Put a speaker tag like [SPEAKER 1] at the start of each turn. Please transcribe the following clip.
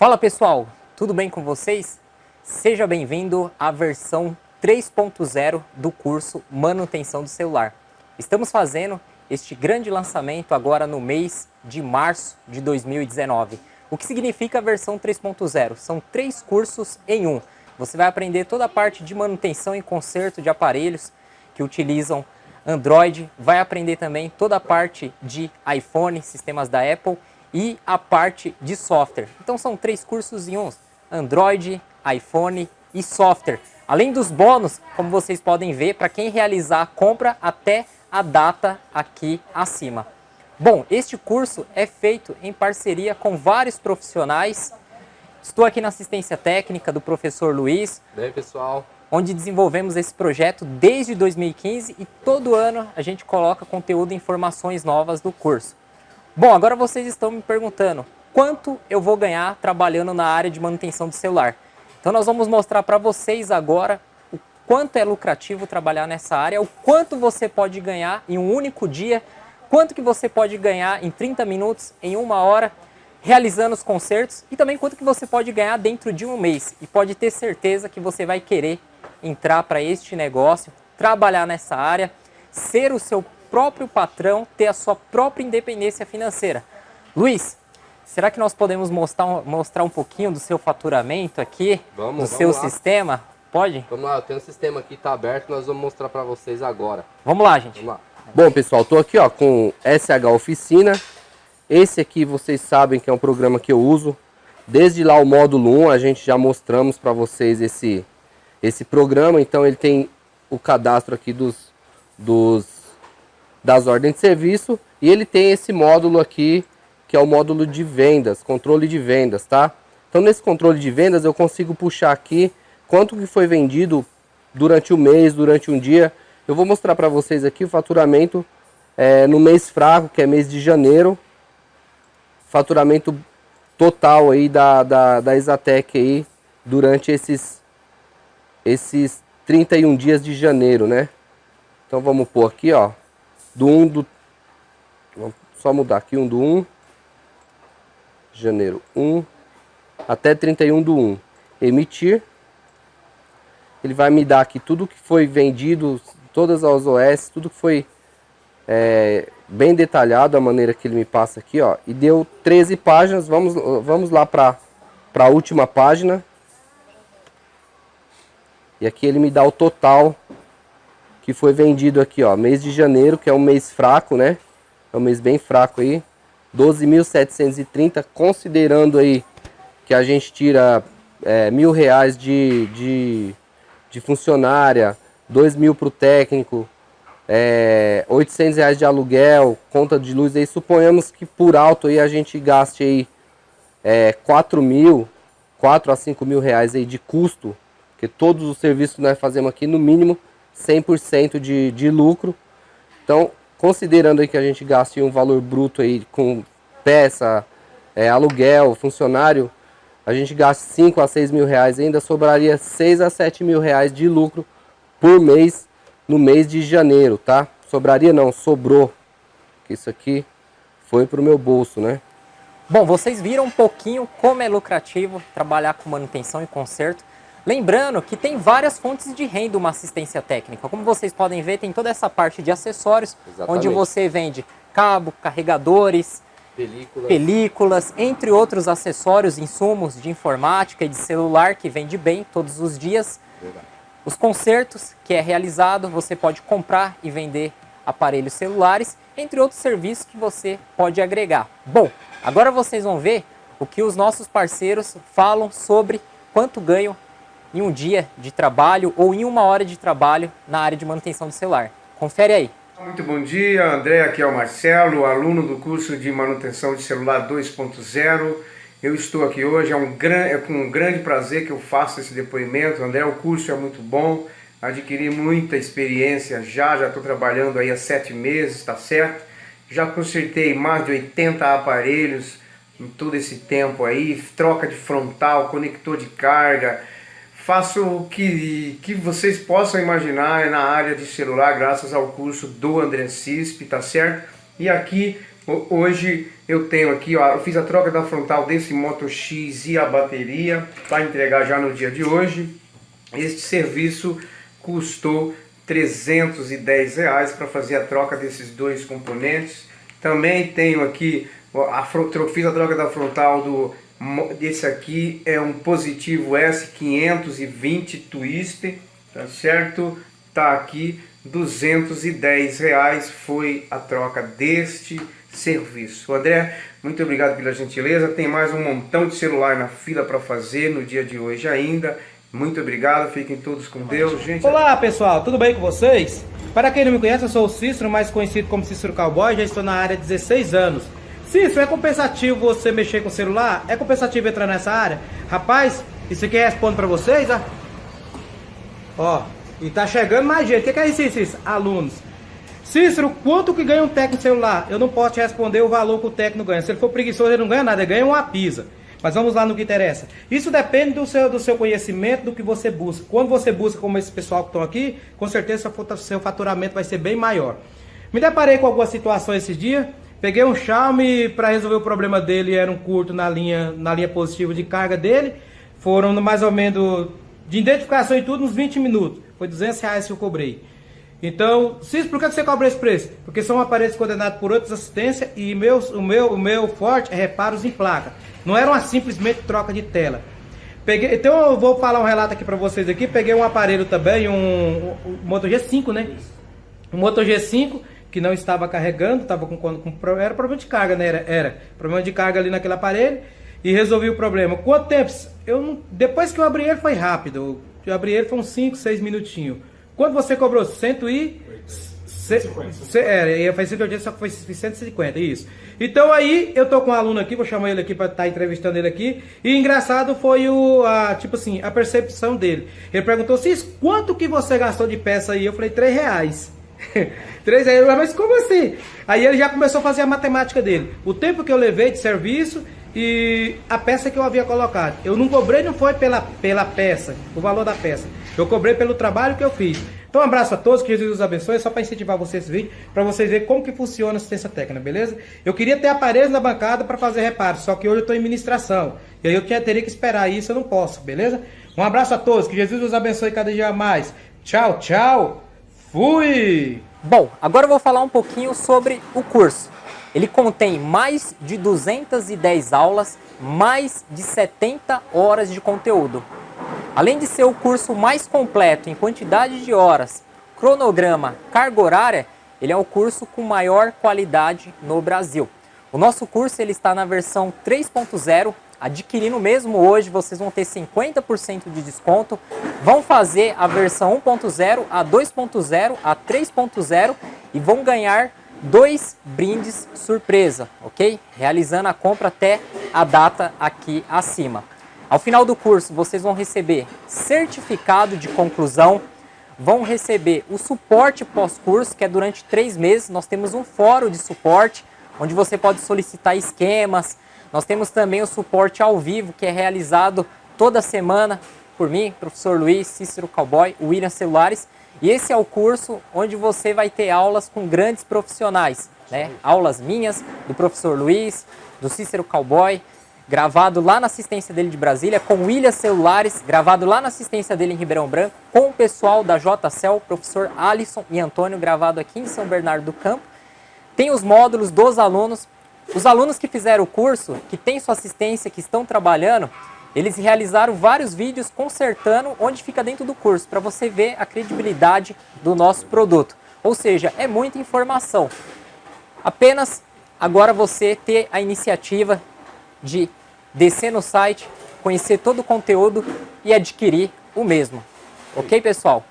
[SPEAKER 1] Fala pessoal, tudo bem com vocês? Seja bem-vindo à versão 3.0 do curso Manutenção do Celular. Estamos fazendo este grande lançamento agora no mês de março de 2019. O que significa a versão 3.0? São três cursos em um. Você vai aprender toda a parte de manutenção e conserto de aparelhos que utilizam Android, vai aprender também toda a parte de iPhone, sistemas da Apple e a parte de software. Então são três cursos em um, Android, iPhone e software. Além dos bônus, como vocês podem ver, para quem realizar a compra até a data aqui acima. Bom, este curso é feito em parceria com vários profissionais. Estou aqui na assistência técnica do professor Luiz.
[SPEAKER 2] Aí, pessoal?
[SPEAKER 1] Onde desenvolvemos esse projeto desde 2015 e todo ano a gente coloca conteúdo e informações novas do curso. Bom, agora vocês estão me perguntando quanto eu vou ganhar trabalhando na área de manutenção do celular. Então nós vamos mostrar para vocês agora o quanto é lucrativo trabalhar nessa área, o quanto você pode ganhar em um único dia, quanto que você pode ganhar em 30 minutos, em uma hora, realizando os concertos e também quanto que você pode ganhar dentro de um mês. E pode ter certeza que você vai querer entrar para este negócio, trabalhar nessa área, ser o seu próprio patrão, ter a sua própria independência financeira. Luiz, será que nós podemos mostrar, mostrar um pouquinho do seu faturamento aqui, vamos, do vamos seu lá. sistema? Pode?
[SPEAKER 2] Vamos lá, tem um sistema aqui, está aberto, nós vamos mostrar para vocês agora.
[SPEAKER 1] Vamos lá, gente.
[SPEAKER 2] Vamos lá. Bom, pessoal, estou aqui ó, com SH Oficina. Esse aqui vocês sabem que é um programa que eu uso. Desde lá o módulo 1 a gente já mostramos para vocês esse, esse programa. Então ele tem o cadastro aqui dos, dos das ordens de serviço e ele tem esse módulo aqui que é o módulo de vendas, controle de vendas, tá? Então nesse controle de vendas eu consigo puxar aqui quanto que foi vendido durante o mês, durante um dia. Eu vou mostrar para vocês aqui o faturamento é, no mês fraco, que é mês de janeiro. Faturamento total aí da, da, da Exatec aí durante esses, esses 31 dias de janeiro, né? Então vamos pôr aqui, ó do 1 do... Vamos só mudar aqui, 1 do 1. Janeiro 1 até 31 do 1. Emitir. Ele vai me dar aqui tudo que foi vendido, todas as OS, tudo que foi é, bem detalhado, a maneira que ele me passa aqui, ó. E deu 13 páginas, vamos, vamos lá para a última página. E aqui ele me dá o total que foi vendido aqui, ó, mês de janeiro, que é um mês fraco, né? É um mês bem fraco aí. 12.730, considerando aí que a gente tira é, mil reais de, de, de funcionária, dois mil para o técnico, é, 800 reais de aluguel, conta de luz aí, suponhamos que por alto aí a gente gaste aí é, 4 mil, 4 a 5 mil reais aí de custo, que todos os serviços que nós fazemos aqui no mínimo 100% de, de lucro. Então, considerando aí que a gente gaste um valor bruto aí com peça, é, aluguel, funcionário, a gente gasta 5 a 6 mil reais, ainda sobraria 6 a 7 mil reais de lucro por mês no mês de janeiro, tá? Sobraria não, sobrou. Isso aqui foi para o meu bolso, né?
[SPEAKER 1] Bom, vocês viram um pouquinho como é lucrativo trabalhar com manutenção e conserto. Lembrando que tem várias fontes de renda uma assistência técnica. Como vocês podem ver, tem toda essa parte de acessórios, Exatamente. onde você vende cabo, carregadores, películas. películas, entre outros acessórios, insumos de informática e de celular que vende bem todos os dias. Verdade. Os consertos que é realizado, você pode comprar e vender aparelhos celulares, entre outros serviços que você pode agregar. Bom, agora vocês vão ver o que os nossos parceiros falam sobre quanto ganham em um dia de trabalho ou em uma hora de trabalho na área de manutenção do celular. Confere aí.
[SPEAKER 3] Muito bom dia, André, aqui é o Marcelo, aluno do curso de manutenção de celular 2.0. Eu estou aqui hoje, é, um gran... é com um grande prazer que eu faço esse depoimento. André, o curso é muito bom, adquiri muita experiência já, já estou trabalhando aí há sete meses, tá certo? Já consertei mais de 80 aparelhos em todo esse tempo aí, troca de frontal, conector de carga, faço o que, que vocês possam imaginar na área de celular, graças ao curso do André Cisp, tá certo? E aqui Hoje eu tenho aqui, ó, eu fiz a troca da frontal desse Moto X e a bateria para entregar já no dia de hoje. Este serviço custou 310 reais para fazer a troca desses dois componentes. Também tenho aqui, a, fiz a troca da frontal do desse aqui é um positivo S520 Twist, tá certo? Tá aqui 210 reais foi a troca deste serviço. André, muito obrigado pela gentileza. Tem mais um montão de celular na fila para fazer no dia de hoje ainda. Muito obrigado, fiquem todos com Deus, gente.
[SPEAKER 4] Olá pessoal, tudo bem com vocês? Para quem não me conhece, eu sou o Cícero, mais conhecido como Cícero Cowboy, já estou na área há 16 anos. Cícero, é compensativo você mexer com o celular? É compensativo entrar nessa área? Rapaz, isso aqui responde para vocês, ó. Ó, e tá chegando mais gente. O que, que é isso, Cícero? Alunos. Cícero, quanto que ganha um técnico celular? Eu não posso te responder o valor que o técnico ganha. Se ele for preguiçoso, ele não ganha nada, ele ganha uma pisa. Mas vamos lá no que interessa. Isso depende do seu, do seu conhecimento, do que você busca. Quando você busca, como esse pessoal que estão aqui, com certeza seu faturamento vai ser bem maior. Me deparei com algumas situações esses dias. Peguei um Xiaomi para resolver o problema dele, era um curto na linha, na linha positiva de carga dele. Foram mais ou menos de identificação e tudo, uns 20 minutos. Foi 200 reais que eu cobrei. Então, Cis, por que você cobra esse preço? Porque são aparelhos coordenados por outras assistências e meus, o, meu, o meu forte é reparos em placa. Não era uma simplesmente troca de tela. Peguei, então eu vou falar um relato aqui para vocês aqui. Peguei um aparelho também, um, um, um Moto G5, né? Um Moto G5 que não estava carregando, estava com, com, era problema de carga, né? Era, era problema de carga ali naquele aparelho e resolvi o problema. Quanto tempo? Eu não, depois que eu abri ele foi rápido. Eu abri ele foi uns 5, 6 minutinhos. Quanto você cobrou? 100 e... É, ia fazer 180, só que foi 150, isso. Então aí eu tô com um aluno aqui, vou chamar ele aqui para estar tá entrevistando ele aqui. E engraçado foi o, a, tipo assim, a percepção dele. Ele perguntou, Cis, quanto que você gastou de peça aí? Eu falei, 3 reais. 3 reais, mas como assim? Aí ele já começou a fazer a matemática dele. O tempo que eu levei de serviço e a peça que eu havia colocado. Eu não cobrei, não foi pela, pela peça, o valor da peça. Eu cobrei pelo trabalho que eu fiz. Então um abraço a todos, que Jesus os abençoe, só para incentivar vocês esse vídeo, para vocês verem como que funciona a assistência técnica, beleza? Eu queria ter aparelhos na bancada para fazer reparos, só que hoje eu estou em ministração. E aí eu teria que esperar isso, eu não posso, beleza? Um abraço a todos, que Jesus os abençoe cada dia mais. Tchau, tchau. Fui!
[SPEAKER 1] Bom, agora eu vou falar um pouquinho sobre o curso. Ele contém mais de 210 aulas, mais de 70 horas de conteúdo. Além de ser o curso mais completo em quantidade de horas, cronograma, carga horária, ele é o curso com maior qualidade no Brasil. O nosso curso ele está na versão 3.0, adquirindo mesmo hoje, vocês vão ter 50% de desconto. Vão fazer a versão 1.0, a 2.0, a 3.0 e vão ganhar dois brindes surpresa, ok? Realizando a compra até a data aqui acima. Ao final do curso, vocês vão receber certificado de conclusão, vão receber o suporte pós-curso, que é durante três meses. Nós temos um fórum de suporte, onde você pode solicitar esquemas. Nós temos também o suporte ao vivo, que é realizado toda semana por mim, professor Luiz, Cícero Cowboy, William Celulares. E esse é o curso onde você vai ter aulas com grandes profissionais, né? Aulas minhas, do professor Luiz, do Cícero Cowboy, gravado lá na assistência dele de Brasília, com William Celulares, gravado lá na assistência dele em Ribeirão Branco, com o pessoal da JCL, professor Alisson e Antônio, gravado aqui em São Bernardo do Campo. Tem os módulos dos alunos. Os alunos que fizeram o curso, que têm sua assistência, que estão trabalhando, eles realizaram vários vídeos consertando onde fica dentro do curso, para você ver a credibilidade do nosso produto. Ou seja, é muita informação. Apenas agora você ter a iniciativa de descer no site, conhecer todo o conteúdo e adquirir o mesmo. Ok, pessoal?